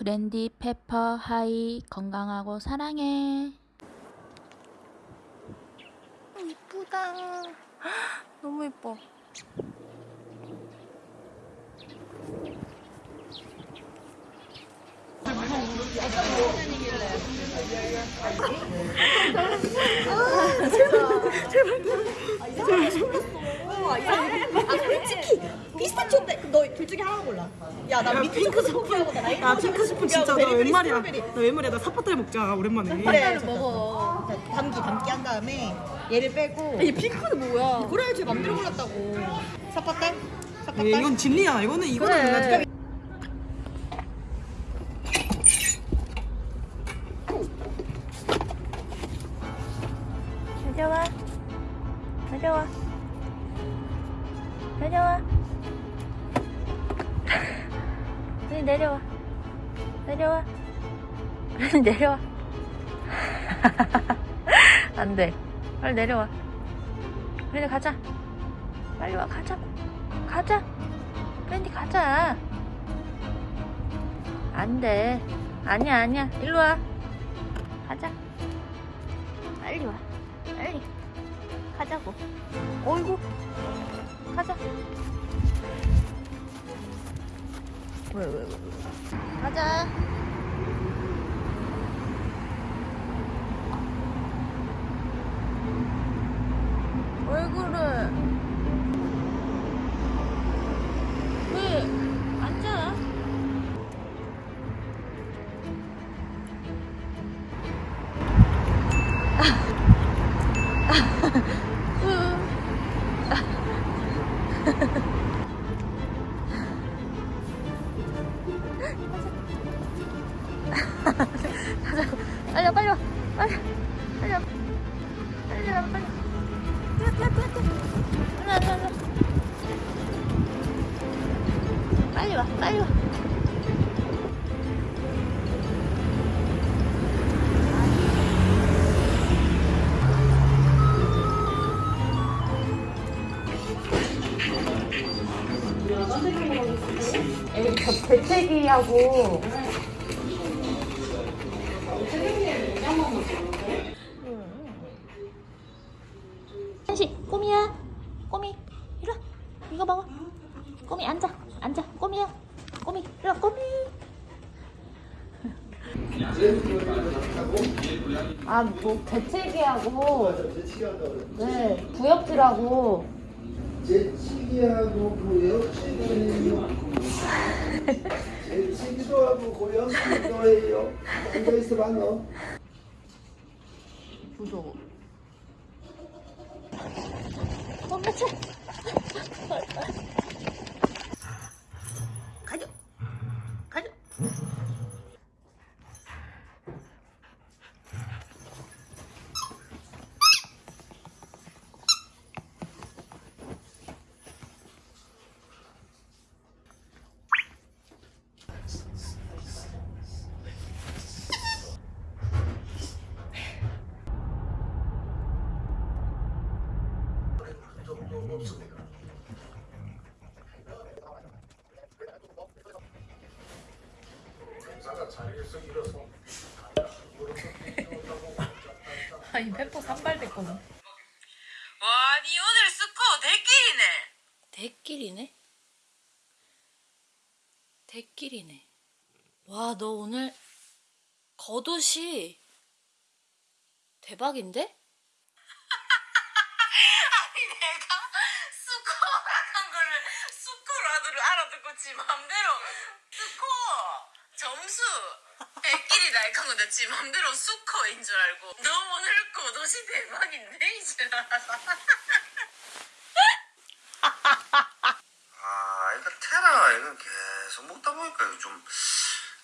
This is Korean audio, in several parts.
그랜디 페퍼 하이 건강하고 사랑해. 이쁘다. 너무 이뻐. 피스타치오인데 너 둘 중에 하나 골라. 야, 나 밑에 핑크 스포하고 나 라이트 야 핑크 스푼 진짜 나 웬말이야. 나 웬말이야 나 사파트를 먹자 오랜만에 그래, 먹어. 자, 담기 담기 한 다음에 얘를 빼고. 이 핑크는 뭐야? 그래, 제 맘대로 골랐다고. 사파딸? 예, 이건 진리야 이거는 이거는 그래. 그래 내려와. 안 돼. 빨리 내려와. 그래 가자. 빨리 와 가자. 가자. 밴디 가자. 안 돼. 아니야 아니야. 일로 와. 가자. 빨리 와. 빨리 가자고. 어이구 가자. 왜 왜 왜? 가자. 가자고. 빨리 와, 빨리 와. 빨리. 빨리 와. 빨리 와, 빨리. 뛰어, 뛰어, 뛰어, 뛰어. 일로 와, 일로 와. 빨리 와, 빨리 와. 대책이하고. 한시 꼬미야. 꼬미 이리 와. 이거 먹어. 꼬미 앉아. 앉아. 꼬미야. 꼬미 이리 와 꼬미. 아뭐 대책이하고. 네 구역질하고. 재치기하고 고역치기해 요. 재치기도 하고 고역치기도 해요. 앉아있어 봐 너. 무서워 엄마 차 아이 페퍼 산발됐거든 와, 니 오늘 스코어 대끼리네. 대끼리네? 대끼리네. 와, 너 오늘 겉옷이 대박인데? 아니, 내가 스코어라는 거를 스코어라도 알아듣고 지 맘대로 스코어 점수 대끼리 날칸 건데 지 맘대로 스코어인 줄 알고 너 오늘 겉옷이 대박인데 이제 아, 이거 테라 이거 계속 먹다 보니까 이거 좀,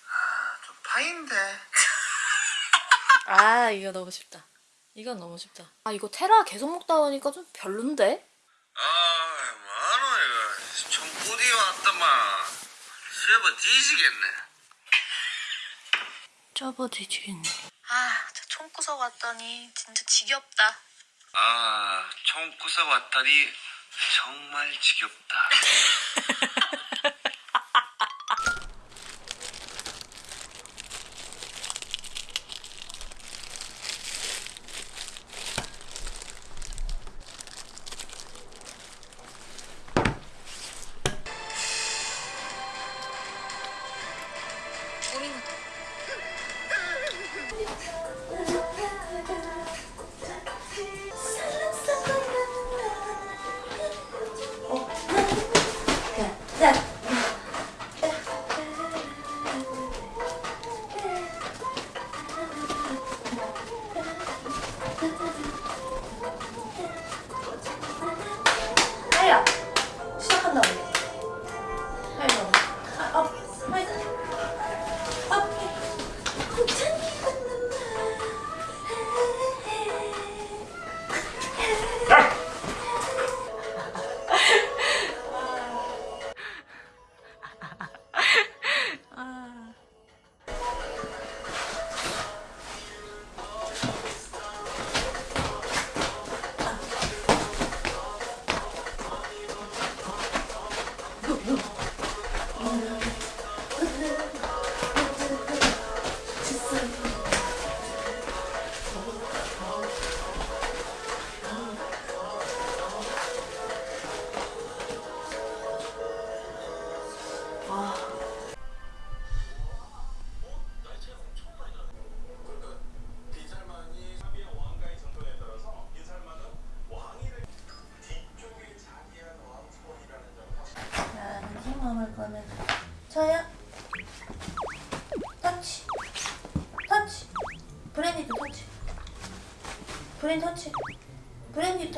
아, 좀 파인데. 아, 이거 너무 쉽다. 이건 너무 쉽다. 아, 이거 테라 계속 먹다 보니까 좀 별론데? 아. 왔더만. 쉐버 뒤지겠네. 접어 뒤지겠네. 아, 저 총구석 왔더니 진짜 지겹다. 아, 총 구석 왔더니 정말 지겹다.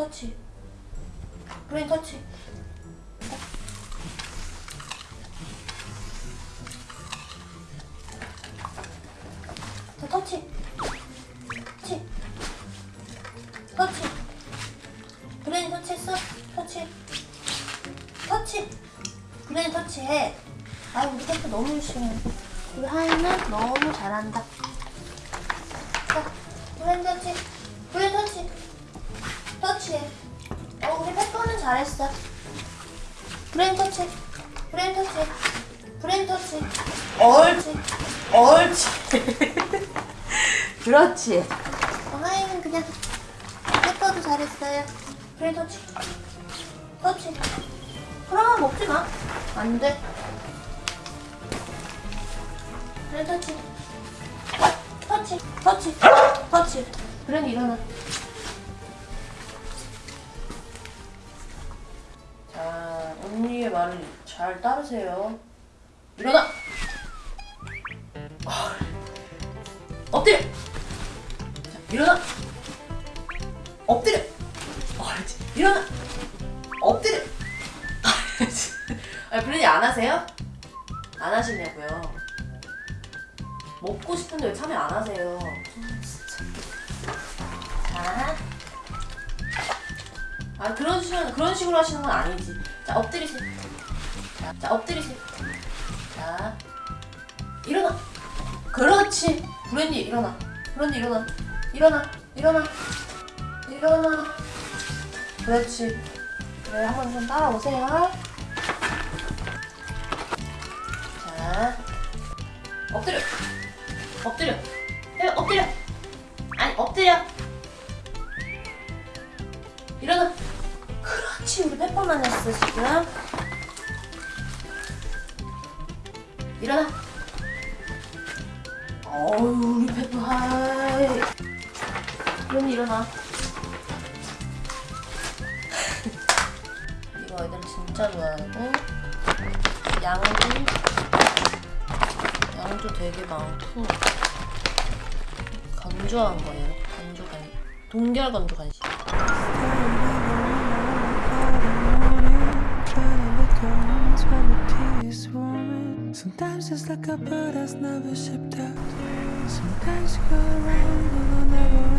터치. 브레인 터치. 자, 터치. 터치. 터치. 브랜디 터치했어? 터치. 터치. 브레인 터치해. 아 우리 페퍼 너무 열심히 해. 우리 하이는 너무 잘한다. 자, 브레인 터치. 브레인 터치. 터치해. 어, 우리 페퍼는 잘했어. 브레인 터치. 브레인 터치. 브레인 터치. 옳지. 옳지. 그렇지. 어, 하이는 그냥 페퍼도 잘했어요. 브레인 터치. 터치. 그럼 먹지 마. 안 돼. 그래, 터치. 터치. 터치. 터치. 그래, 일어나. 말을 잘 따르세요. 일어나! 아, 엎드려! 자, 일어나! 엎드려! 옳지. 일어나! 엎드려! 아, 브랜디 안 하세요? 안 하시냐고요? 먹고 싶은데 왜 참여 안 하세요? 자, 아 그런 그런 식으로 하시는 건 아니지. 자 엎드리세요. 자, 자 엎드리세요. 자 일어나. 그렇지. 브랜디 일어나. 브랜디 일어나. 일어나. 일어나. 일어나. 그렇지. 네, 한번 좀 따라오세요. 그럼 일어나. 이거 애들 진짜 좋아하고 양도 양도 되게 많고 건조한 거예요. 건조 간 동결 건조 간식. Sometimes it's like a bird that's never shipped out. Sometimes you go around and I'll never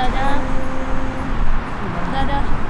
짜잔. 짜잔.